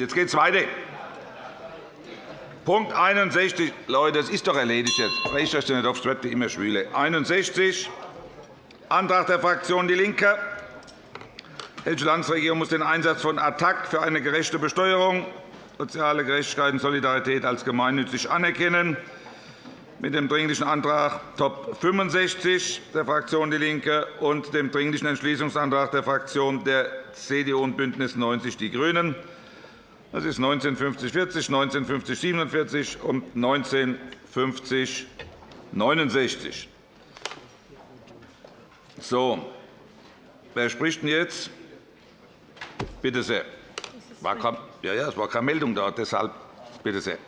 jetzt geht es weiter. Punkt 61. Leute, das ist doch erledigt jetzt. Brecht euch nicht auf, es wird immer schwüler. 61. Antrag der Fraktion DIE LINKE. Die Hessische Landesregierung muss den Einsatz von ATTAC für eine gerechte Besteuerung, soziale Gerechtigkeit und Solidarität als gemeinnützig anerkennen. Mit dem Dringlichen Antrag Top 65 der Fraktion DIE LINKE und dem Dringlichen Entschließungsantrag der Fraktionen der CDU und BÜNDNIS 90 die GRÜNEN. Das ist 1950 1950 47 und 1950 69. So, wer spricht denn jetzt? Bitte sehr. War kein, ja, ja, es war keine Meldung da, deshalb bitte sehr.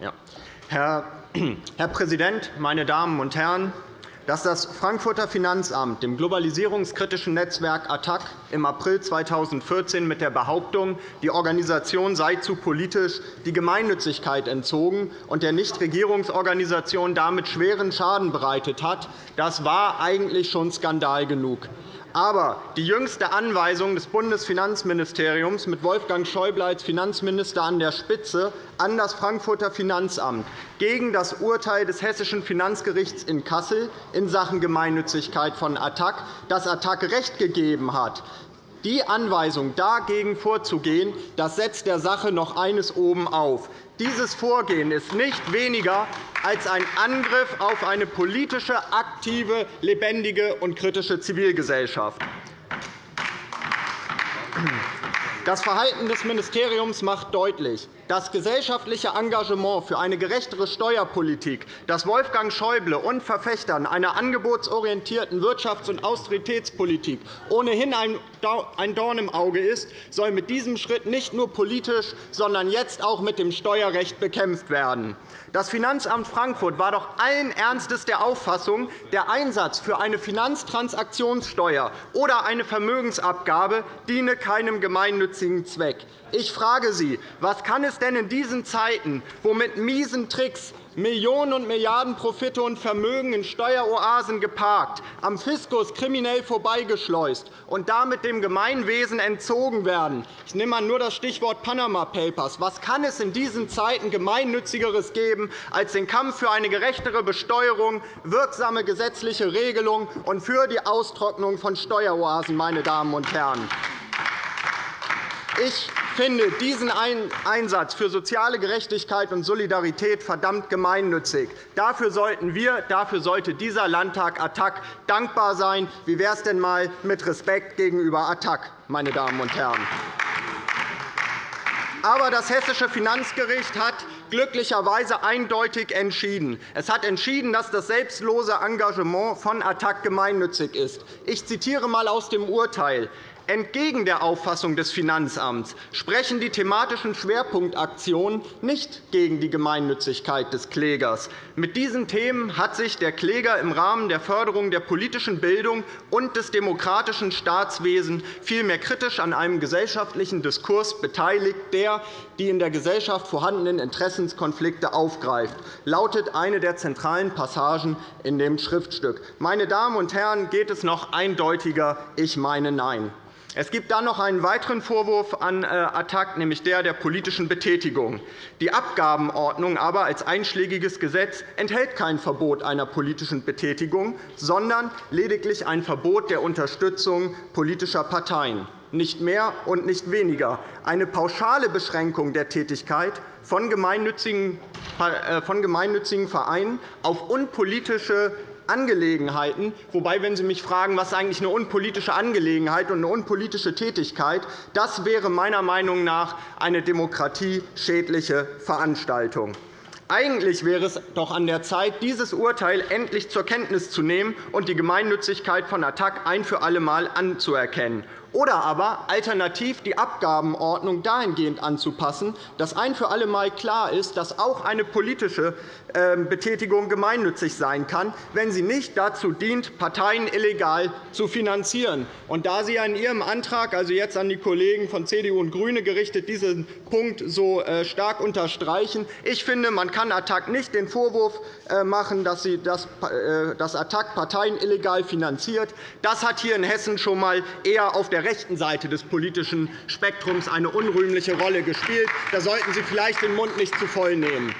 Ja. Herr, Herr Präsident, meine Damen und Herren! Dass das Frankfurter Finanzamt dem globalisierungskritischen Netzwerk ATTAC im April 2014 mit der Behauptung, die Organisation sei zu politisch, die Gemeinnützigkeit entzogen und der Nichtregierungsorganisation damit schweren Schaden bereitet hat, das war eigentlich schon Skandal genug. Aber die jüngste Anweisung des Bundesfinanzministeriums mit Wolfgang Schäuble als Finanzminister an der Spitze an das Frankfurter Finanzamt gegen das Urteil des Hessischen Finanzgerichts in Kassel in Sachen Gemeinnützigkeit von ATTAC, das ATTAC Recht gegeben hat, die Anweisung, dagegen vorzugehen, das setzt der Sache noch eines oben auf. Dieses Vorgehen ist nicht weniger als ein Angriff auf eine politische, aktive, lebendige und kritische Zivilgesellschaft. Das Verhalten des Ministeriums macht deutlich, das gesellschaftliche Engagement für eine gerechtere Steuerpolitik, das Wolfgang Schäuble und Verfechtern einer angebotsorientierten Wirtschafts- und Austeritätspolitik ohnehin ein Dorn im Auge ist, soll mit diesem Schritt nicht nur politisch, sondern jetzt auch mit dem Steuerrecht bekämpft werden. Das Finanzamt Frankfurt war doch allen Ernstes der Auffassung, der Einsatz für eine Finanztransaktionssteuer oder eine Vermögensabgabe diene keinem gemeinnützigen Zweck. Ich frage Sie, was kann es denn in diesen Zeiten, wo mit miesen Tricks Millionen und Milliarden Profite und Vermögen in Steueroasen geparkt, am Fiskus kriminell vorbeigeschleust und damit dem Gemeinwesen entzogen werden. Ich nehme nur das Stichwort Panama Papers. Was kann es in diesen Zeiten Gemeinnützigeres geben als den Kampf für eine gerechtere Besteuerung, wirksame gesetzliche Regelungen und für die Austrocknung von Steueroasen, meine Damen und Herren? Ich finde diesen Einsatz für soziale Gerechtigkeit und Solidarität verdammt gemeinnützig. Dafür sollten wir, dafür sollte dieser Landtag ATTAC dankbar sein. Wie wäre es denn einmal mit Respekt gegenüber ATTAC, meine Damen und Herren? Aber das Hessische Finanzgericht hat glücklicherweise eindeutig entschieden. Es hat entschieden, dass das selbstlose Engagement von ATTAC gemeinnützig ist. Ich zitiere einmal aus dem Urteil. Entgegen der Auffassung des Finanzamts sprechen die thematischen Schwerpunktaktionen nicht gegen die Gemeinnützigkeit des Klägers. Mit diesen Themen hat sich der Kläger im Rahmen der Förderung der politischen Bildung und des demokratischen Staatswesens vielmehr kritisch an einem gesellschaftlichen Diskurs beteiligt, der die in der Gesellschaft vorhandenen Interessenskonflikte aufgreift, lautet eine der zentralen Passagen in dem Schriftstück. Meine Damen und Herren, geht es noch eindeutiger? Ich meine Nein. Es gibt dann noch einen weiteren Vorwurf an äh, ATTAC, nämlich der der politischen Betätigung. Die Abgabenordnung aber als einschlägiges Gesetz enthält kein Verbot einer politischen Betätigung, sondern lediglich ein Verbot der Unterstützung politischer Parteien. Nicht mehr und nicht weniger. Eine pauschale Beschränkung der Tätigkeit von gemeinnützigen äh, Vereinen auf unpolitische Angelegenheiten. Wobei, wenn Sie mich fragen, was eigentlich eine unpolitische Angelegenheit und eine unpolitische Tätigkeit, das wäre meiner Meinung nach eine demokratieschädliche Veranstaltung. Eigentlich wäre es doch an der Zeit, dieses Urteil endlich zur Kenntnis zu nehmen und die Gemeinnützigkeit von ATTAC ein für alle Mal anzuerkennen oder aber alternativ die Abgabenordnung dahingehend anzupassen, dass ein für alle Mal klar ist, dass auch eine politische ähm, Betätigung gemeinnützig sein kann, wenn sie nicht dazu dient, Parteien illegal zu finanzieren. Und da Sie in Ihrem Antrag, also jetzt an die Kollegen von CDU und GRÜNE gerichtet, diesen Punkt so äh, stark unterstreichen, ich finde, man kann ATTAC nicht den Vorwurf äh, machen, dass sie das äh, ATTAC Parteien illegal finanziert. Das hat hier in Hessen schon einmal eher auf der rechten Seite des politischen Spektrums eine unrühmliche Rolle gespielt. Da sollten Sie vielleicht den Mund nicht zu voll nehmen.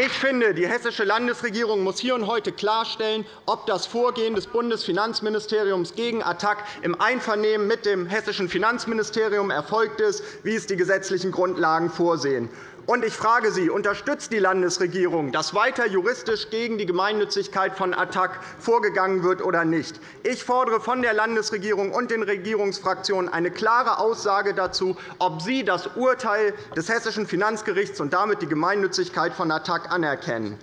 Ich finde, die Hessische Landesregierung muss hier und heute klarstellen, ob das Vorgehen des Bundesfinanzministeriums gegen Attac im Einvernehmen mit dem Hessischen Finanzministerium erfolgt ist, wie es die gesetzlichen Grundlagen vorsehen. Und ich frage Sie, unterstützt die Landesregierung, dass weiter juristisch gegen die Gemeinnützigkeit von Attac vorgegangen wird oder nicht? Ich fordere von der Landesregierung und den Regierungsfraktionen eine klare Aussage dazu, ob sie das Urteil des Hessischen Finanzgerichts und damit die Gemeinnützigkeit von Attac anerkennen.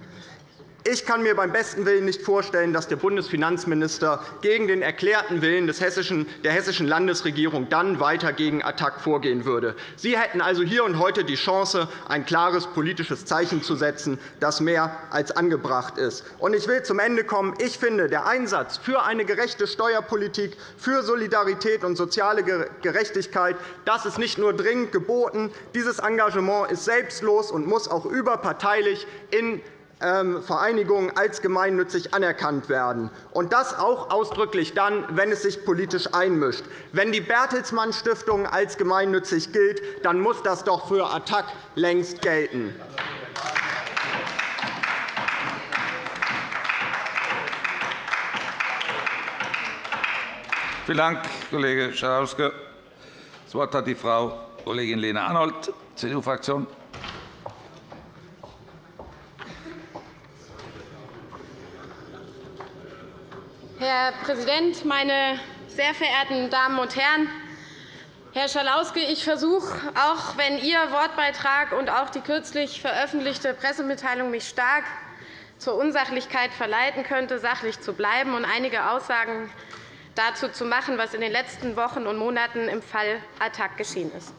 Ich kann mir beim besten Willen nicht vorstellen, dass der Bundesfinanzminister gegen den erklärten Willen der hessischen Landesregierung dann weiter gegen Attac vorgehen würde. Sie hätten also hier und heute die Chance, ein klares politisches Zeichen zu setzen, das mehr als angebracht ist. Ich will zum Ende kommen. Ich finde, der Einsatz für eine gerechte Steuerpolitik, für Solidarität und soziale Gerechtigkeit das ist nicht nur dringend geboten. Dieses Engagement ist selbstlos und muss auch überparteilich in Vereinigungen als gemeinnützig anerkannt werden, und das auch ausdrücklich dann, wenn es sich politisch einmischt. Wenn die Bertelsmann Stiftung als gemeinnützig gilt, dann muss das doch für Attac längst gelten. Vielen Dank, Kollege Schalauske. Das Wort hat die Frau Kollegin Lena Arnold, CDU-Fraktion. Herr Präsident, meine sehr verehrten Damen und Herren! Herr Schalauske, ich versuche, auch wenn Ihr Wortbeitrag und auch die kürzlich veröffentlichte Pressemitteilung mich stark zur Unsachlichkeit verleiten könnte, sachlich zu bleiben und einige Aussagen dazu zu machen, was in den letzten Wochen und Monaten im Fall Attac geschehen ist.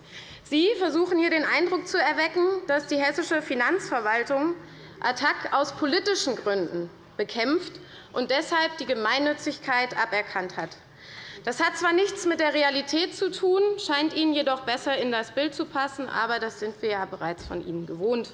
Sie versuchen hier den Eindruck zu erwecken, dass die hessische Finanzverwaltung Attac aus politischen Gründen bekämpft und deshalb die Gemeinnützigkeit aberkannt hat. Das hat zwar nichts mit der Realität zu tun, scheint Ihnen jedoch besser in das Bild zu passen, aber das sind wir ja bereits von Ihnen gewohnt.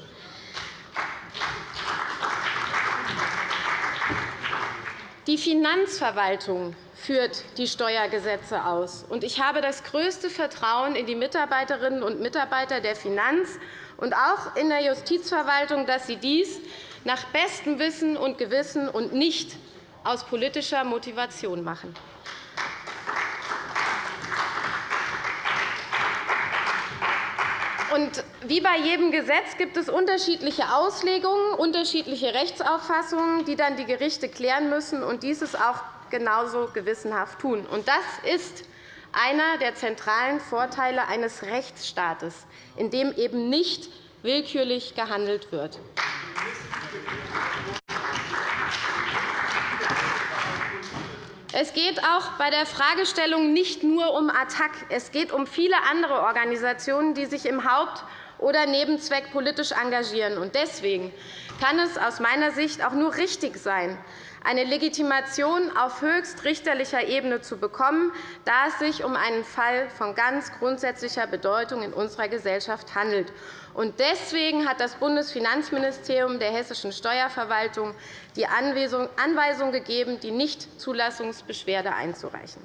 Die Finanzverwaltung führt die Steuergesetze aus. Ich habe das größte Vertrauen in die Mitarbeiterinnen und Mitarbeiter der Finanz- und auch in der Justizverwaltung, dass sie dies nach bestem Wissen und Gewissen und nicht aus politischer Motivation machen. Und wie bei jedem Gesetz gibt es unterschiedliche Auslegungen, unterschiedliche Rechtsauffassungen, die dann die Gerichte klären müssen und dieses auch genauso gewissenhaft tun. Und das ist einer der zentralen Vorteile eines Rechtsstaates, in dem eben nicht willkürlich gehandelt wird. Es geht auch bei der Fragestellung nicht nur um Attac. Es geht um viele andere Organisationen, die sich im Haupt- oder Nebenzweck politisch engagieren. Deswegen kann es aus meiner Sicht auch nur richtig sein, eine Legitimation auf höchstrichterlicher Ebene zu bekommen, da es sich um einen Fall von ganz grundsätzlicher Bedeutung in unserer Gesellschaft handelt. Deswegen hat das Bundesfinanzministerium der hessischen Steuerverwaltung die Anweisung gegeben, die Nichtzulassungsbeschwerde einzureichen.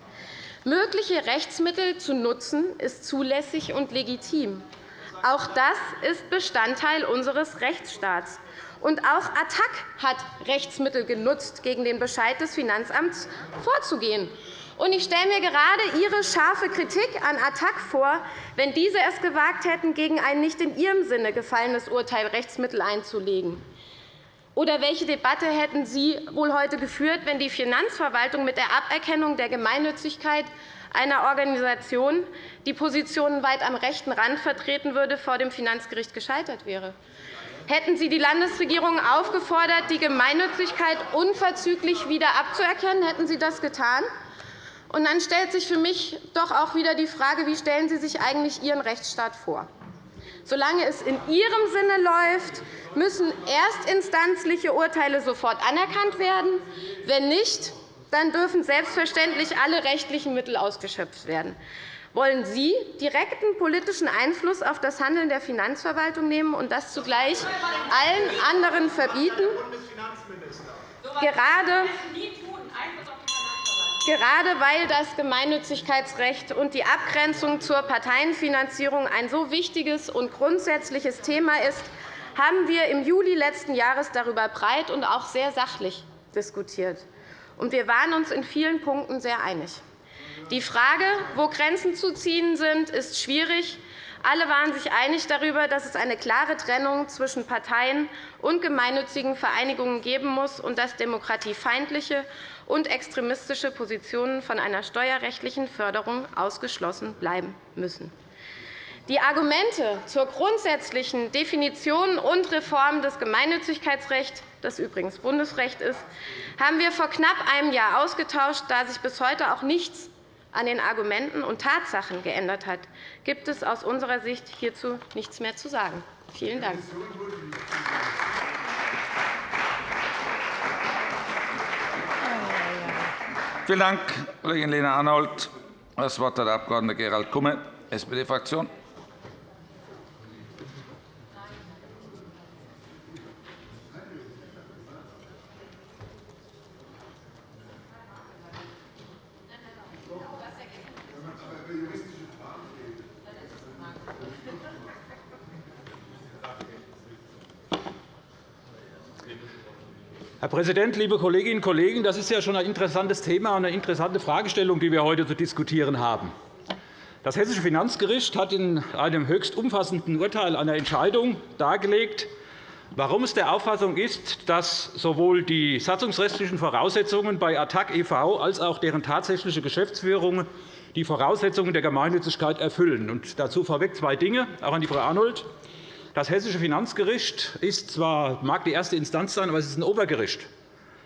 Mögliche Rechtsmittel zu nutzen, ist zulässig und legitim. Auch das ist Bestandteil unseres Rechtsstaats. Und auch Attac hat Rechtsmittel genutzt, gegen den Bescheid des Finanzamts vorzugehen. Und ich stelle mir gerade Ihre scharfe Kritik an Attac vor, wenn diese es gewagt hätten, gegen ein nicht in ihrem Sinne gefallenes Urteil Rechtsmittel einzulegen. Oder welche Debatte hätten Sie wohl heute geführt, wenn die Finanzverwaltung mit der Aberkennung der Gemeinnützigkeit einer Organisation, die Positionen weit am rechten Rand vertreten würde, vor dem Finanzgericht gescheitert wäre? Hätten Sie die Landesregierung aufgefordert, die Gemeinnützigkeit unverzüglich wieder abzuerkennen? Hätten Sie das getan? Und dann stellt sich für mich doch auch wieder die Frage, wie stellen Sie sich eigentlich Ihren Rechtsstaat vor? Solange es in Ihrem Sinne läuft, müssen erstinstanzliche Urteile sofort anerkannt werden. Wenn nicht, dann dürfen selbstverständlich alle rechtlichen Mittel ausgeschöpft werden. Wollen Sie direkten politischen Einfluss auf das Handeln der Finanzverwaltung nehmen und das zugleich allen anderen verbieten? Gerade Gerade weil das Gemeinnützigkeitsrecht und die Abgrenzung zur Parteienfinanzierung ein so wichtiges und grundsätzliches Thema ist, haben wir im Juli letzten Jahres darüber breit und auch sehr sachlich diskutiert. Wir waren uns in vielen Punkten sehr einig. Die Frage, wo Grenzen zu ziehen sind, ist schwierig. Alle waren sich einig darüber, dass es eine klare Trennung zwischen Parteien und gemeinnützigen Vereinigungen geben muss und dass demokratiefeindliche und extremistische Positionen von einer steuerrechtlichen Förderung ausgeschlossen bleiben müssen. Die Argumente zur grundsätzlichen Definition und Reform des Gemeinnützigkeitsrechts, das übrigens Bundesrecht ist, haben wir vor knapp einem Jahr ausgetauscht. Da sich bis heute auch nichts an den Argumenten und Tatsachen geändert hat, gibt es aus unserer Sicht hierzu nichts mehr zu sagen. Vielen Dank. Vielen Dank, Kollegin Lena Arnold. Das Wort hat der Abg. Gerald Kumme, SPD-Fraktion. Präsident, liebe Kolleginnen und Kollegen! Das ist ja schon ein interessantes Thema und eine interessante Fragestellung, die wir heute zu diskutieren haben. Das Hessische Finanzgericht hat in einem höchst umfassenden Urteil einer Entscheidung dargelegt, warum es der Auffassung ist, dass sowohl die satzungsrechtlichen Voraussetzungen bei ATTAC e.V. als auch deren tatsächliche Geschäftsführung die Voraussetzungen der Gemeinnützigkeit erfüllen. Und dazu vorweg zwei Dinge, auch an die Frau Arnold. Das Hessische Finanzgericht ist zwar, mag die erste Instanz sein, aber es ist ein Obergericht.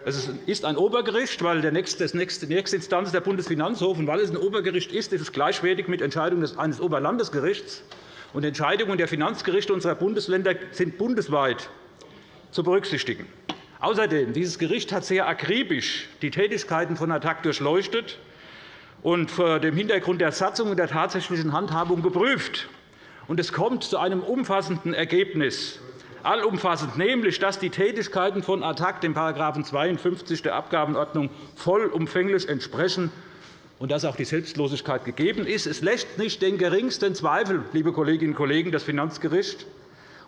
Es ist ein Obergericht, weil die nächste Instanz ist der Bundesfinanzhof. Und weil es ein Obergericht ist, ist es gleichwertig mit Entscheidungen eines Oberlandesgerichts. Und Entscheidungen der Finanzgerichte unserer Bundesländer sind bundesweit zu berücksichtigen. Außerdem dieses Gericht hat sehr akribisch die Tätigkeiten von ATTAC durchleuchtet und vor dem Hintergrund der Satzung und der tatsächlichen Handhabung geprüft und es kommt zu einem umfassenden Ergebnis, allumfassend, nämlich dass die Tätigkeiten von ATTAC dem § 52 der Abgabenordnung vollumfänglich entsprechen und dass auch die Selbstlosigkeit gegeben ist. Es lässt nicht den geringsten Zweifel, liebe Kolleginnen und Kollegen, das Finanzgericht.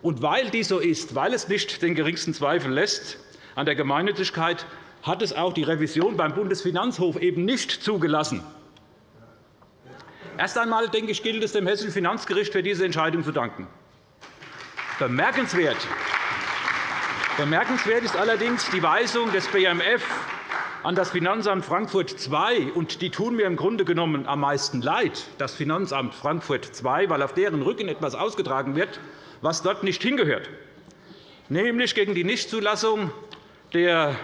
Und weil dies so ist, weil es nicht den geringsten Zweifel lässt an der Gemeinnützigkeit, hat es auch die Revision beim Bundesfinanzhof eben nicht zugelassen. Erst einmal denke ich, gilt es dem Hessischen Finanzgericht für diese Entscheidung zu danken. Bemerkenswert Bemerkenswert ist allerdings die Weisung des BMF an das Finanzamt Frankfurt II. Und die tun mir im Grunde genommen am meisten leid, das Finanzamt Frankfurt II., weil auf deren Rücken etwas ausgetragen wird, was dort nicht hingehört, nämlich gegen die Nichtzulassung der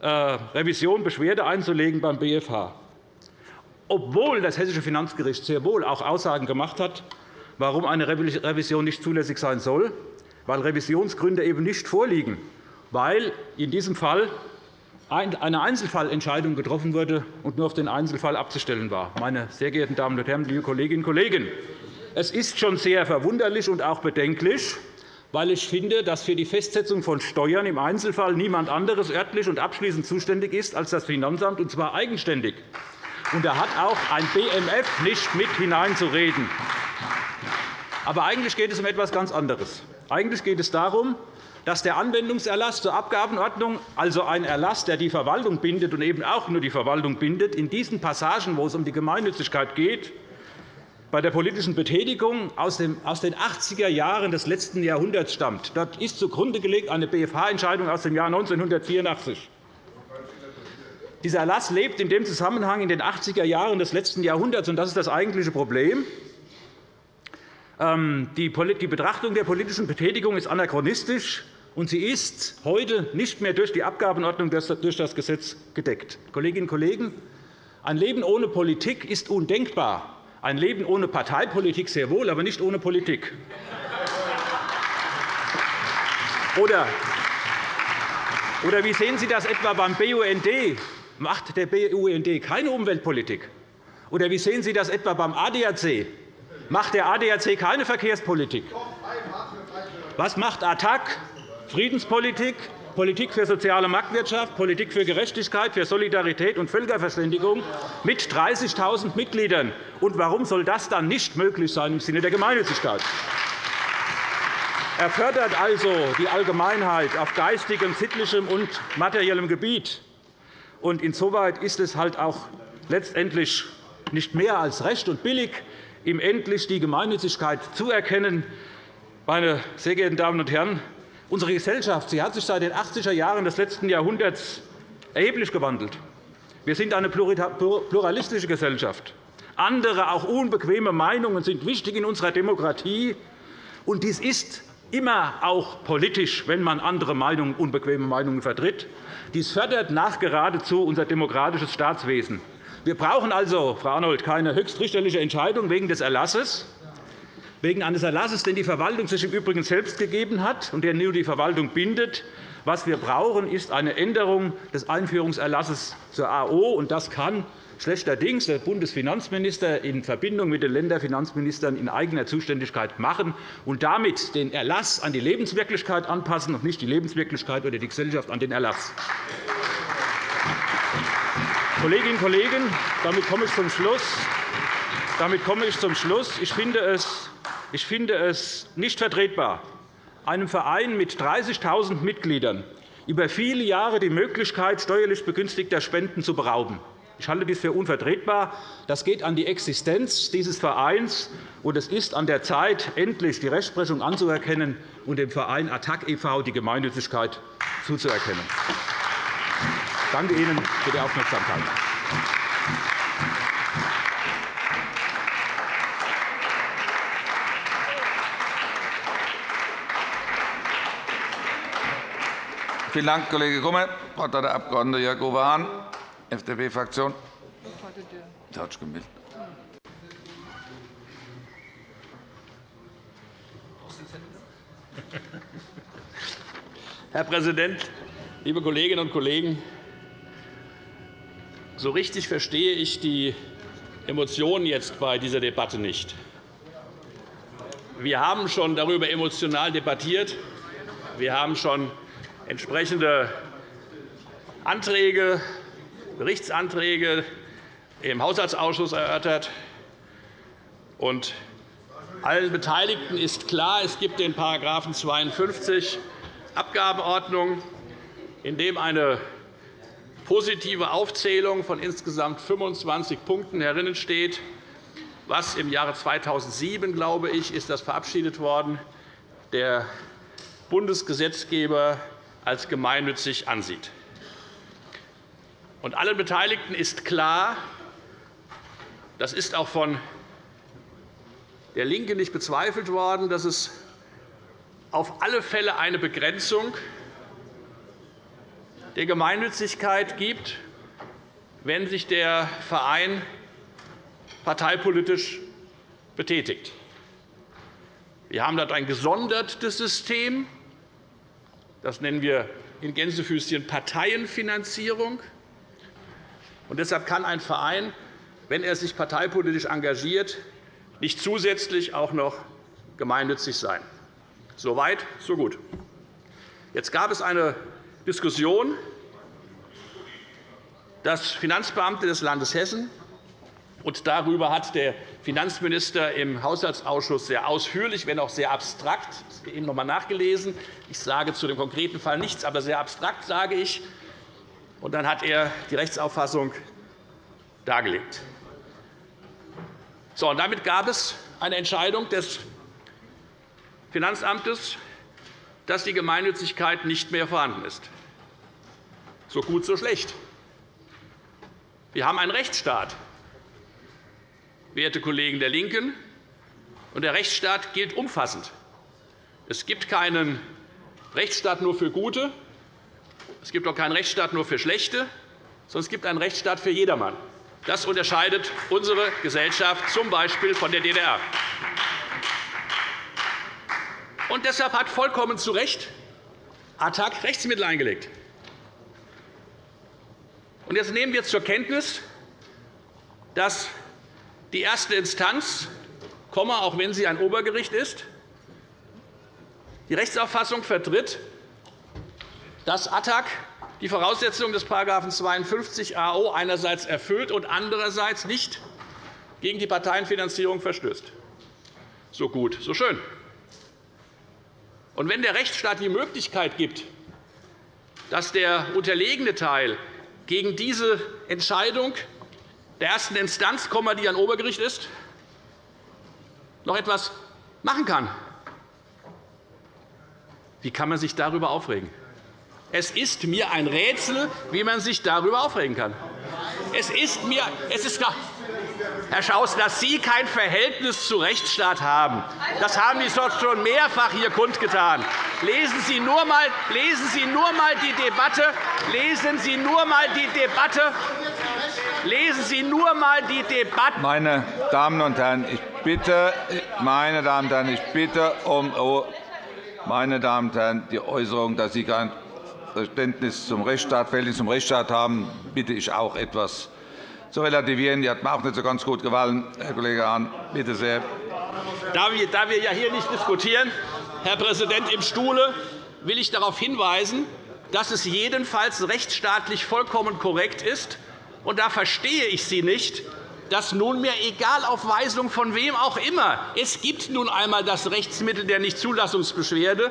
äh, Revision Beschwerde einzulegen beim BFH obwohl das Hessische Finanzgericht sehr wohl auch Aussagen gemacht hat, warum eine Revision nicht zulässig sein soll, weil Revisionsgründe eben nicht vorliegen, weil in diesem Fall eine Einzelfallentscheidung getroffen wurde und nur auf den Einzelfall abzustellen war. Meine sehr geehrten Damen und Herren, liebe Kolleginnen und Kollegen! Es ist schon sehr verwunderlich und auch bedenklich, weil ich finde, dass für die Festsetzung von Steuern im Einzelfall niemand anderes örtlich und abschließend zuständig ist als das Finanzamt, und zwar eigenständig. Und da hat auch ein BMF nicht mit hineinzureden. Aber eigentlich geht es um etwas ganz anderes. Eigentlich geht es darum, dass der Anwendungserlass zur Abgabenordnung, also ein Erlass, der die Verwaltung bindet und eben auch nur die Verwaltung bindet, in diesen Passagen, wo es um die Gemeinnützigkeit geht, bei der politischen Betätigung aus den 80er Jahren des letzten Jahrhunderts stammt. Dort ist zugrunde gelegt eine BFH-Entscheidung aus dem Jahr 1984. Dieser Erlass lebt in dem Zusammenhang in den 80er Jahren des letzten Jahrhunderts, und das ist das eigentliche Problem. Ähm, die Betrachtung der politischen Betätigung ist anachronistisch, und sie ist heute nicht mehr durch die Abgabenordnung durch das Gesetz gedeckt. Kolleginnen und Kollegen, ein Leben ohne Politik ist undenkbar. Ein Leben ohne Parteipolitik sehr wohl, aber nicht ohne Politik. Oder wie sehen Sie das etwa beim BUND, Macht der BUND keine Umweltpolitik? Oder wie sehen Sie das etwa beim ADAC? Macht der ADAC keine Verkehrspolitik? Was macht ATTAC? Friedenspolitik. Politik für soziale Marktwirtschaft, Politik für Gerechtigkeit, für Solidarität und Völkerverständigung mit 30.000 Mitgliedern. Und warum soll das dann nicht möglich sein im Sinne der Gemeinnützigkeit? Er fördert also die Allgemeinheit auf geistigem, sittlichem und materiellem Gebiet. Und insoweit ist es halt auch letztendlich nicht mehr als recht und billig, ihm endlich die Gemeinnützigkeit zuerkennen. Meine sehr geehrten Damen und Herren, unsere Gesellschaft sie hat sich seit den 80er Jahren des letzten Jahrhunderts erheblich gewandelt. Wir sind eine pluralistische Gesellschaft. Andere, auch unbequeme Meinungen sind wichtig in unserer Demokratie. Und dies ist immer auch politisch, wenn man andere Meinungen, unbequeme Meinungen vertritt. Dies fördert nachgeradezu unser demokratisches Staatswesen. Wir brauchen also, Frau Arnold, keine höchstrichterliche Entscheidung wegen des Erlasses, wegen eines Erlasses, den die Verwaltung sich im Übrigen selbst gegeben hat und der nur die Verwaltung bindet. Was wir brauchen, ist eine Änderung des Einführungserlasses zur AO. und Das kann schlechterdings der Bundesfinanzminister in Verbindung mit den Länderfinanzministern in eigener Zuständigkeit machen und damit den Erlass an die Lebenswirklichkeit anpassen und nicht die Lebenswirklichkeit oder die Gesellschaft an den Erlass. Kolleginnen und Kollegen, damit komme ich zum Schluss. Damit komme ich zum Schluss. Ich finde es, ich finde es nicht vertretbar, einem Verein mit 30.000 Mitgliedern über viele Jahre die Möglichkeit steuerlich begünstigter Spenden zu berauben. Ich halte dies für unvertretbar. Das geht an die Existenz dieses Vereins, und es ist an der Zeit, endlich die Rechtsprechung anzuerkennen und dem Verein ATTAC e.V. die Gemeinnützigkeit zuzuerkennen. Ich danke Ihnen für die Aufmerksamkeit. Vielen Dank, Kollege Kummer. Das Wort hat der Abg. Jörg Uwe Hahn, FDP-Fraktion. Gemeldet. Herr Präsident, liebe Kolleginnen und Kollegen! So richtig verstehe ich die Emotionen jetzt bei dieser Debatte nicht. Wir haben schon darüber emotional debattiert. Wir haben schon entsprechende Anträge, Berichtsanträge im Haushaltsausschuss erörtert. Und allen Beteiligten ist klar, es gibt den § 52 Abgabenordnung, in dem eine positive Aufzählung von insgesamt 25 Punkten herinnen steht, was im Jahre 2007, glaube ich, ist das verabschiedet worden, der Bundesgesetzgeber als gemeinnützig ansieht. Und allen Beteiligten ist klar, das ist auch von der LINKE nicht bezweifelt worden, dass es auf alle Fälle eine Begrenzung der Gemeinnützigkeit gibt, wenn sich der Verein parteipolitisch betätigt. Wir haben dort ein gesondertes System. Das nennen wir in Gänsefüßchen Parteienfinanzierung. Und deshalb kann ein Verein, wenn er sich parteipolitisch engagiert, nicht zusätzlich auch noch gemeinnützig sein. So weit, so gut. Jetzt gab es eine Diskussion, dass Finanzbeamte des Landes Hessen und darüber hat der Finanzminister im Haushaltsausschuss sehr ausführlich, wenn auch sehr abstrakt, eben noch einmal nachgelesen. Ich sage zu dem konkreten Fall nichts, aber sehr abstrakt sage ich. Und dann hat er die Rechtsauffassung dargelegt. So, und damit gab es eine Entscheidung des Finanzamtes, dass die Gemeinnützigkeit nicht mehr vorhanden ist. So gut, so schlecht. Wir haben einen Rechtsstaat, werte Kollegen der LINKEN, und der Rechtsstaat gilt umfassend. Es gibt keinen Rechtsstaat nur für Gute, es gibt auch keinen Rechtsstaat nur für Schlechte, sondern es gibt einen Rechtsstaat für jedermann. Das unterscheidet unsere Gesellschaft z. B. von der DDR. Und deshalb hat vollkommen zu Recht ATTAC Rechtsmittel eingelegt. Und jetzt nehmen wir zur Kenntnis, dass die erste Instanz, auch wenn sie ein Obergericht ist, die Rechtsauffassung vertritt, dass ATTAC die Voraussetzungen des § 52 AO einerseits erfüllt und andererseits nicht gegen die Parteienfinanzierung verstößt. So gut, so schön. Und wenn der Rechtsstaat die Möglichkeit gibt, dass der unterlegene Teil gegen diese Entscheidung der ersten Instanz, die ein Obergericht ist, noch etwas machen kann, wie kann man sich darüber aufregen? Es ist mir ein Rätsel, wie man sich darüber aufregen kann. Es ist mir, es ist, Herr Schaus, dass Sie kein Verhältnis zu Rechtsstaat haben, das haben Sie schon mehrfach hier kundgetan. Lesen Sie nur einmal, lesen Sie nur einmal die Debatte. Lesen Sie nur einmal die Debatte. Lesen Sie nur einmal die Debatte. Meine Damen und Herren, ich bitte, meine Damen und Herren, ich bitte um Ruhe. Meine Damen und Herren, die Äußerung, dass Sie kein Verständnis zum Rechtsstaat, Verhältnis zum Rechtsstaat haben, bitte ich auch etwas zu relativieren. Die hat mir auch nicht so ganz gut gefallen, Herr Kollege Hahn. Bitte sehr. Da wir ja hier nicht diskutieren, Herr Präsident, im Stuhle, will ich darauf hinweisen, dass es jedenfalls rechtsstaatlich vollkommen korrekt ist. Und da verstehe ich Sie nicht, dass nunmehr, egal auf Weisung von wem auch immer, es gibt nun einmal das Rechtsmittel der Nichtzulassungsbeschwerde,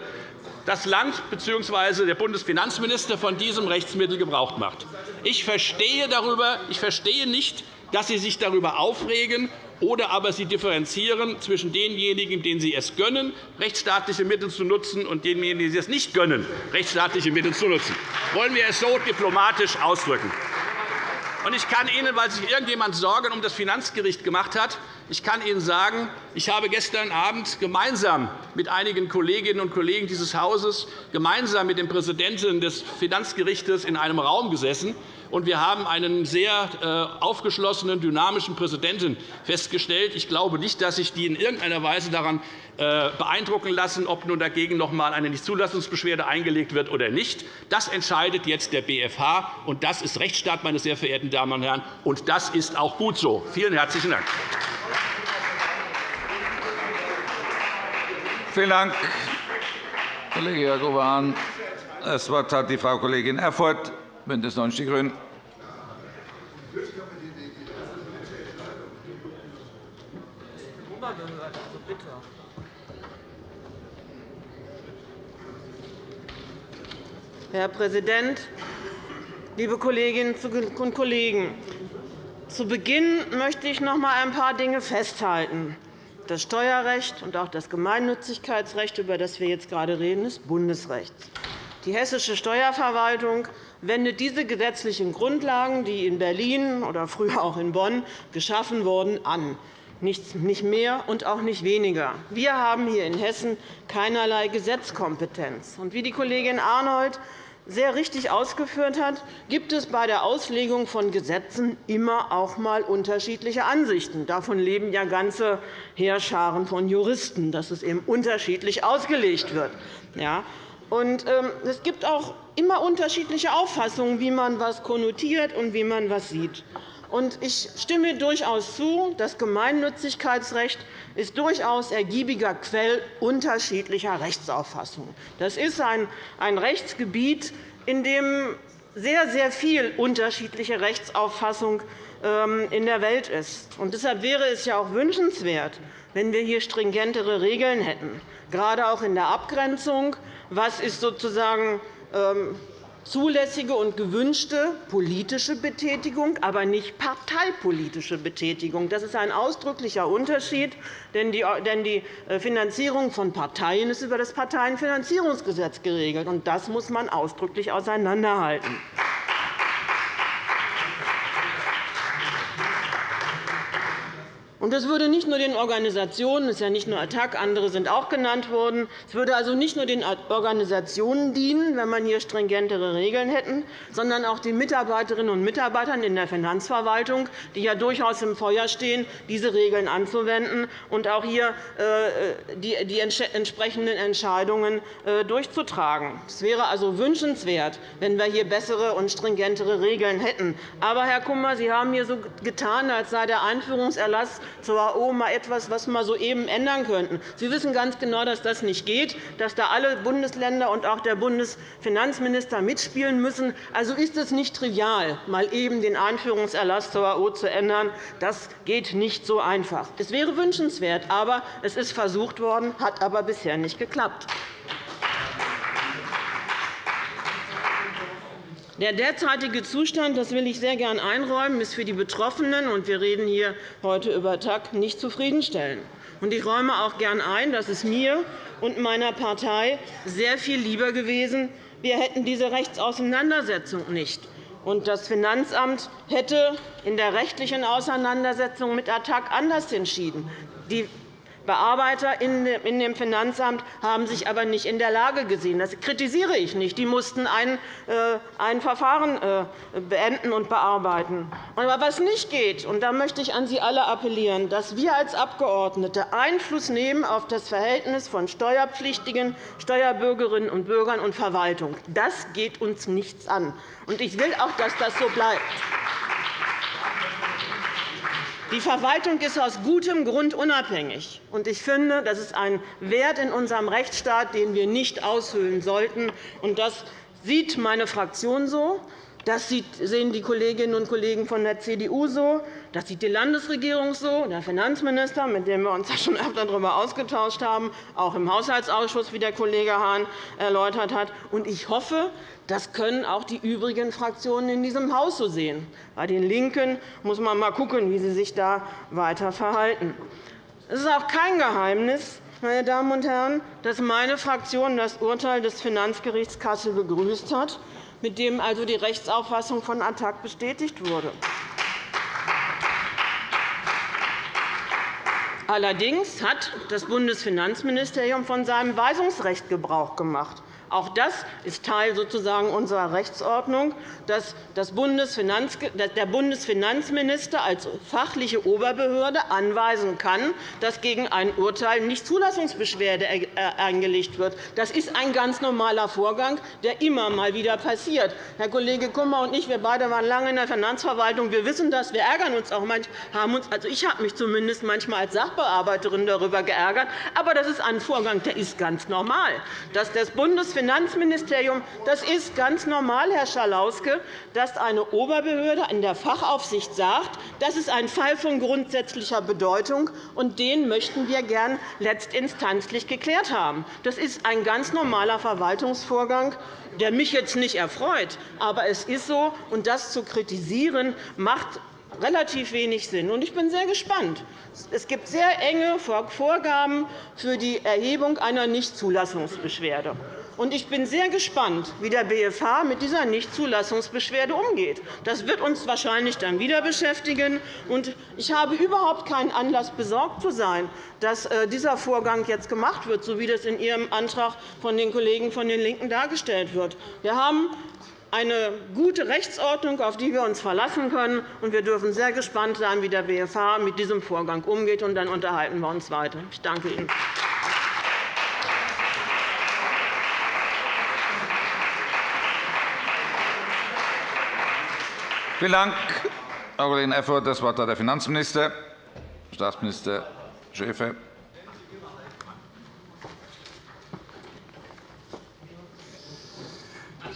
das Land bzw. der Bundesfinanzminister von diesem Rechtsmittel Gebrauch macht. Ich verstehe, darüber, ich verstehe nicht, dass Sie sich darüber aufregen, oder aber Sie differenzieren zwischen denjenigen, denen Sie es gönnen, rechtsstaatliche Mittel zu nutzen, und denjenigen, die Sie es nicht gönnen, rechtsstaatliche Mittel zu nutzen. Wollen wir es so diplomatisch ausdrücken? Ich kann Ihnen, weil sich irgendjemand Sorgen um das Finanzgericht gemacht hat, ich kann Ihnen sagen, ich habe gestern Abend gemeinsam mit einigen Kolleginnen und Kollegen dieses Hauses, gemeinsam mit dem Präsidenten des Finanzgerichts in einem Raum gesessen und wir haben einen sehr äh, aufgeschlossenen, dynamischen Präsidenten festgestellt. Ich glaube nicht, dass sich die in irgendeiner Weise daran äh, beeindrucken lassen, ob nun dagegen noch einmal eine Nichtzulassungsbeschwerde eingelegt wird oder nicht. Das entscheidet jetzt der BFH, und das ist Rechtsstaat, meine sehr verehrten Damen und Herren, und das ist auch gut so. Vielen herzlichen Dank. Vielen Dank, Kollege Jakob Das Wort hat die Frau Kollegin Erfurth, BÜNDNIS 90 die GRÜNEN. Herr Präsident, liebe Kolleginnen und Kollegen! Zu Beginn möchte ich noch einmal ein paar Dinge festhalten. Das Steuerrecht und auch das Gemeinnützigkeitsrecht, über das wir jetzt gerade reden, ist Bundesrecht. Die hessische Steuerverwaltung wendet diese gesetzlichen Grundlagen, die in Berlin oder früher auch in Bonn geschaffen wurden, an. Nicht mehr und auch nicht weniger. Wir haben hier in Hessen keinerlei Gesetzkompetenz. wie die Kollegin Arnold sehr richtig ausgeführt hat, gibt es bei der Auslegung von Gesetzen immer auch einmal unterschiedliche Ansichten. Davon leben ja ganze Heerscharen von Juristen, dass es eben unterschiedlich ausgelegt wird. Ja. Und, ähm, es gibt auch immer unterschiedliche Auffassungen, wie man etwas konnotiert und wie man etwas sieht. Ich stimme durchaus zu, das Gemeinnützigkeitsrecht ist durchaus ergiebiger Quell unterschiedlicher Rechtsauffassungen. Das ist ein Rechtsgebiet, in dem sehr, sehr viel unterschiedliche Rechtsauffassung ähm, in der Welt ist. Deshalb wäre es ja auch wünschenswert, wenn wir hier stringentere Regeln hätten, gerade auch in der Abgrenzung. Was ist sozusagen ähm, zulässige und gewünschte politische Betätigung, aber nicht parteipolitische Betätigung. Das ist ein ausdrücklicher Unterschied, denn die äh, Finanzierung von Parteien ist über das Parteienfinanzierungsgesetz geregelt. Das muss man ausdrücklich auseinanderhalten. Das würde nicht nur den Organisationen, es ist ja nicht nur Attac, andere sind auch genannt worden, es würde also nicht nur den Organisationen dienen, wenn man hier stringentere Regeln hätte, sondern auch den Mitarbeiterinnen und Mitarbeitern in der Finanzverwaltung, die ja durchaus im Feuer stehen, diese Regeln anzuwenden und auch hier äh, die entsprechenden Entscheidungen äh, durchzutragen. Es wäre also wünschenswert, wenn wir hier bessere und stringentere Regeln hätten. Aber, Herr Kummer, Sie haben hier so getan, als sei der Einführungserlass zur AO mal etwas, was wir soeben ändern könnten. Sie wissen ganz genau, dass das nicht geht, dass da alle Bundesländer und auch der Bundesfinanzminister mitspielen müssen. Also ist es nicht trivial, mal eben den Einführungserlass zur AO zu ändern. Das geht nicht so einfach. Es wäre wünschenswert, aber es ist versucht worden, hat aber bisher nicht geklappt. Der derzeitige Zustand, das will ich sehr gern einräumen, ist für die Betroffenen, und wir reden hier heute über TAG, nicht zufriedenstellend. Ich räume auch gern ein, dass es mir und meiner Partei sehr viel lieber gewesen wir hätten diese Rechtsauseinandersetzung nicht. das Finanzamt hätte in der rechtlichen Auseinandersetzung mit ATTAC anders entschieden. Die Bearbeiter in dem Finanzamt haben sich aber nicht in der Lage gesehen. Das kritisiere ich nicht. Die mussten ein, äh, Verfahren äh, beenden und bearbeiten. Aber was nicht geht, und da möchte ich an Sie alle appellieren, dass wir als Abgeordnete Einfluss nehmen auf das Verhältnis von Steuerpflichtigen, Steuerbürgerinnen und Bürgern und Verwaltung. Das geht uns nichts an. Ich will auch, dass das so bleibt. Die Verwaltung ist aus gutem Grund unabhängig. Ich finde, das ist ein Wert in unserem Rechtsstaat, den wir nicht aushöhlen sollten. Das sieht meine Fraktion so. Das sehen die Kolleginnen und Kollegen von der CDU so. Das sieht die Landesregierung so, der Finanzminister, mit dem wir uns schon öfter darüber ausgetauscht haben, auch im Haushaltsausschuss, wie der Kollege Hahn erläutert hat. Ich hoffe, das können auch die übrigen Fraktionen in diesem Haus so sehen. Bei den LINKEN muss man einmal schauen, wie sie sich da weiter verhalten. Es ist auch kein Geheimnis, meine Damen und Herren, dass meine Fraktion das Urteil des Finanzgerichts Kassel begrüßt hat, mit dem also die Rechtsauffassung von ATTAC bestätigt wurde. Allerdings hat das Bundesfinanzministerium von seinem Weisungsrecht Gebrauch gemacht. Auch das ist Teil sozusagen unserer Rechtsordnung, dass der Bundesfinanzminister als fachliche Oberbehörde anweisen kann, dass gegen ein Urteil nicht Zulassungsbeschwerde eingelegt wird. Das ist ein ganz normaler Vorgang, der immer mal wieder passiert. Herr Kollege Kummer und ich wir beide waren lange in der Finanzverwaltung. Wir wissen das. Wir ärgern uns auch manchmal. Also ich habe mich zumindest manchmal als Sachbearbeiterin darüber geärgert. Aber das ist ein Vorgang, der ist ganz normal. Dass das Bundes Finanzministerium. Das ist ganz normal, Herr Schalauske, dass eine Oberbehörde in der Fachaufsicht sagt, das ist ein Fall von grundsätzlicher Bedeutung, und den möchten wir gern letztinstanzlich geklärt haben. Das ist ein ganz normaler Verwaltungsvorgang, der mich jetzt nicht erfreut. Aber es ist so, und das zu kritisieren, macht relativ wenig Sinn. Ich bin sehr gespannt. Es gibt sehr enge Vorgaben für die Erhebung einer Nichtzulassungsbeschwerde. Ich bin sehr gespannt, wie der BFH mit dieser Nichtzulassungsbeschwerde umgeht. Das wird uns wahrscheinlich dann wieder beschäftigen. Ich habe überhaupt keinen Anlass, besorgt zu sein, dass äh, dieser Vorgang jetzt gemacht wird, so wie das in Ihrem Antrag von den Kollegen von den LINKEN dargestellt wird. Wir haben eine gute Rechtsordnung, auf die wir uns verlassen können. Wir dürfen sehr gespannt sein, wie der BFH mit diesem Vorgang umgeht. Dann unterhalten wir uns weiter. Ich danke Ihnen. Vielen Dank, Frau Kollegin Erfurth. Das Wort hat der Finanzminister, Staatsminister Schäfer.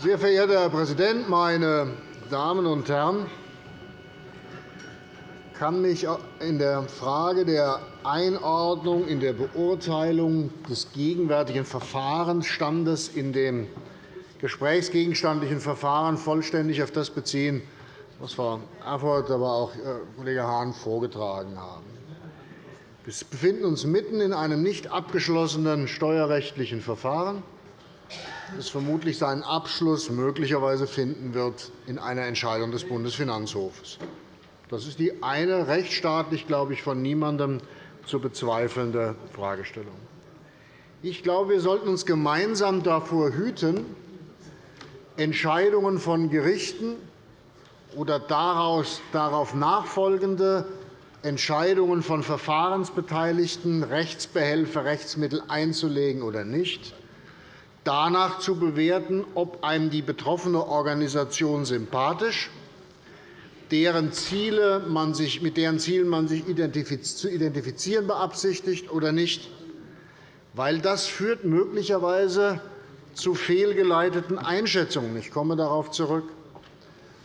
Sehr verehrter Herr Präsident, meine Damen und Herren! Ich kann mich in der Frage der Einordnung in der Beurteilung des gegenwärtigen Verfahrensstandes in dem gesprächsgegenstandlichen Verfahren vollständig auf das beziehen, was Frau Erfurth, aber auch äh, Kollege Hahn vorgetragen haben. Wir befinden uns mitten in einem nicht abgeschlossenen steuerrechtlichen Verfahren, das vermutlich seinen Abschluss möglicherweise finden wird in einer Entscheidung des Bundesfinanzhofs. Das ist die eine rechtsstaatlich, glaube ich, von niemandem zu bezweifelnde Fragestellung. Ich glaube, wir sollten uns gemeinsam davor hüten, Entscheidungen von Gerichten oder darauf nachfolgende Entscheidungen von Verfahrensbeteiligten, Rechtsbehelfe, Rechtsmittel einzulegen oder nicht, danach zu bewerten, ob einem die betroffene Organisation sympathisch, deren Ziele man sich, mit deren Zielen man sich zu identifizieren beabsichtigt oder nicht, weil das führt möglicherweise zu fehlgeleiteten Einschätzungen. Ich komme darauf zurück.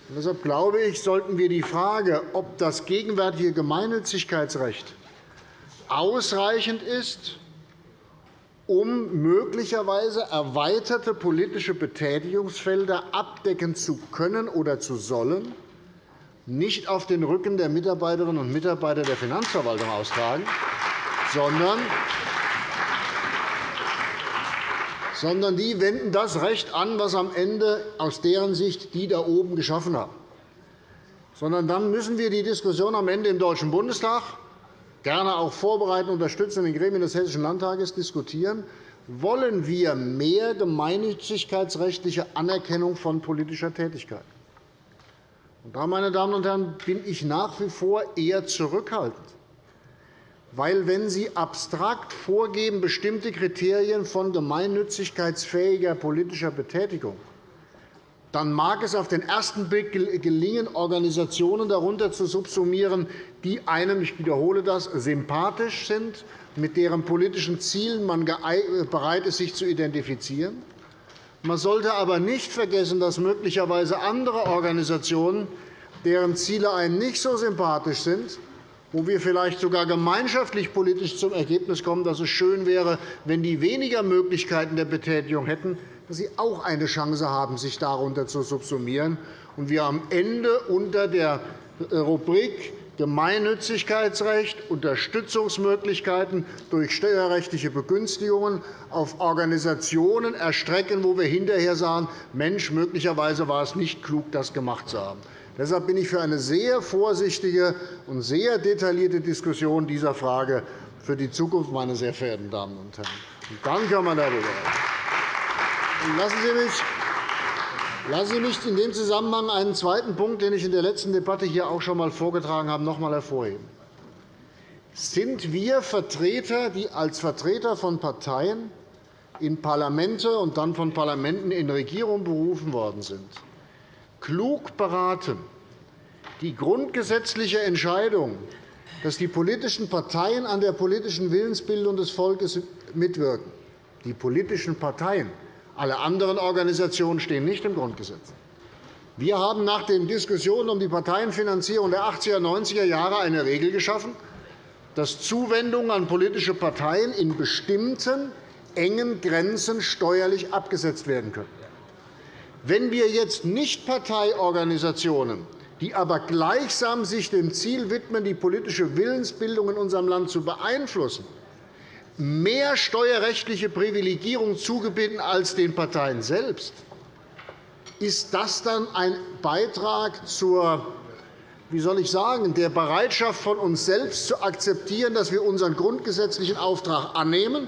Deshalb glaube ich, sollten wir die Frage, ob das gegenwärtige Gemeinnützigkeitsrecht ausreichend ist, um möglicherweise erweiterte politische Betätigungsfelder abdecken zu können oder zu sollen, nicht auf den Rücken der Mitarbeiterinnen und Mitarbeiter der Finanzverwaltung austragen, sondern sondern die wenden das Recht an, was am Ende aus deren Sicht die da oben geschaffen haben. Sondern dann müssen wir die Diskussion am Ende im Deutschen Bundestag gerne auch vorbereiten, unterstützen in den Gremien des Hessischen Landtages diskutieren. Wollen wir mehr gemeinnützigkeitsrechtliche Anerkennung von politischer Tätigkeit? Da, meine Damen und Herren, bin ich nach wie vor eher zurückhaltend. Weil, wenn Sie abstrakt vorgeben, bestimmte Kriterien von gemeinnützigkeitsfähiger politischer Betätigung, dann mag es auf den ersten Blick gelingen, Organisationen darunter zu subsumieren, die einem, ich wiederhole das, sympathisch sind, mit deren politischen Zielen man bereit ist, sich zu identifizieren. Man sollte aber nicht vergessen, dass möglicherweise andere Organisationen, deren Ziele einem nicht so sympathisch sind, wo wir vielleicht sogar gemeinschaftlich politisch zum Ergebnis kommen, dass es schön wäre, wenn die weniger Möglichkeiten der Betätigung hätten, dass sie auch eine Chance haben, sich darunter zu subsumieren und wir am Ende unter der Rubrik Gemeinnützigkeitsrecht, Unterstützungsmöglichkeiten durch steuerrechtliche Begünstigungen auf Organisationen erstrecken, wo wir hinterher sagen, Mensch, möglicherweise war es nicht klug, das gemacht zu haben. Deshalb bin ich für eine sehr vorsichtige und sehr detaillierte Diskussion dieser Frage für die Zukunft, meine sehr verehrten Damen und Herren. Und dann kann man darüber. Lassen Sie mich Lassen Sie mich in dem Zusammenhang einen zweiten Punkt, den ich in der letzten Debatte hier auch schon einmal vorgetragen habe, noch einmal hervorheben. Sind wir Vertreter, die als Vertreter von Parteien in Parlamente und dann von Parlamenten in Regierungen berufen worden sind, klug beraten, die grundgesetzliche Entscheidung, dass die politischen Parteien an der politischen Willensbildung des Volkes mitwirken, die politischen Parteien, alle anderen Organisationen stehen nicht im Grundgesetz. Wir haben nach den Diskussionen um die Parteienfinanzierung der 80er und 90er Jahre eine Regel geschaffen, dass Zuwendungen an politische Parteien in bestimmten engen Grenzen steuerlich abgesetzt werden können. Wenn wir jetzt Nichtparteiorganisationen, die aber gleichsam sich dem Ziel widmen, die politische Willensbildung in unserem Land zu beeinflussen, mehr steuerrechtliche Privilegierung zugebieten als den Parteien selbst, ist das dann ein Beitrag zur wie soll ich sagen, der Bereitschaft von uns selbst zu akzeptieren, dass wir unseren grundgesetzlichen Auftrag annehmen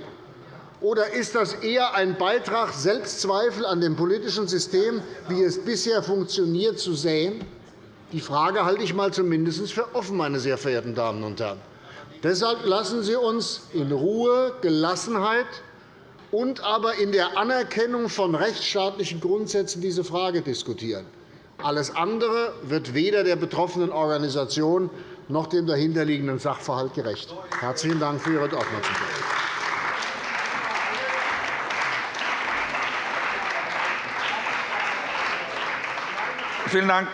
oder ist das eher ein Beitrag, Selbstzweifel an dem politischen System, wie es bisher funktioniert, zu säen? Die Frage halte ich mal zumindest für offen, meine sehr verehrten Damen und Herren. Deshalb lassen Sie uns in Ruhe, Gelassenheit und aber in der Anerkennung von rechtsstaatlichen Grundsätzen diese Frage diskutieren. Alles andere wird weder der betroffenen Organisation noch dem dahinterliegenden Sachverhalt gerecht. Herzlichen Dank für Ihre Aufmerksamkeit. Vielen Dank,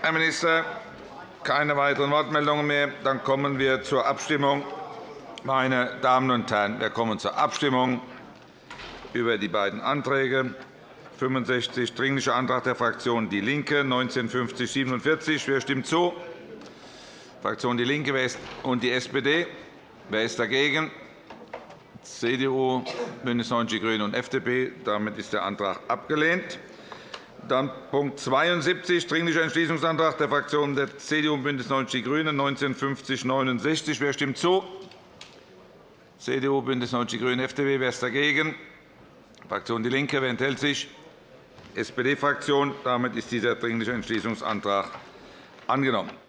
Herr Minister. Keine weiteren Wortmeldungen mehr. Dann kommen wir zur Abstimmung. Meine Damen und Herren, wir kommen zur Abstimmung über die beiden Anträge. 65 Dringlicher Antrag der Fraktion DIE LINKE, 1950-47. Wer stimmt zu? Fraktion DIE LINKE und die SPD. Wer ist dagegen? CDU, BÜNDNIS 90 die GRÜNEN und FDP. Damit ist der Antrag abgelehnt. Dann Punkt 72, Dringlicher Entschließungsantrag der Fraktionen der CDU und BÜNDNIS 90 die GRÜNEN, 1950-69. Wer stimmt zu? CDU, BÜNDNIS 90 die GRÜNEN, FDP. Wer ist dagegen? Fraktion DIE LINKE. Wer enthält sich? SPD-Fraktion. Damit ist dieser Dringliche Entschließungsantrag angenommen.